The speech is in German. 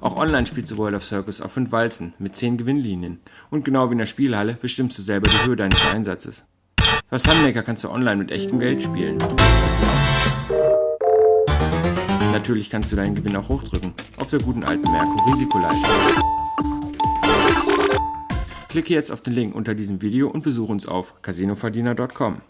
Auch online spielst du World of Circus auf 5 Walzen mit 10 Gewinnlinien. Und genau wie in der Spielhalle bestimmst du selber die Höhe deines Einsatzes. Bei Sunmaker kannst du online mit echtem Geld spielen. Natürlich kannst du deinen Gewinn auch hochdrücken, auf der guten alten Merkur Risikoleiter. Klicke jetzt auf den Link unter diesem Video und besuche uns auf casinoverdiener.com.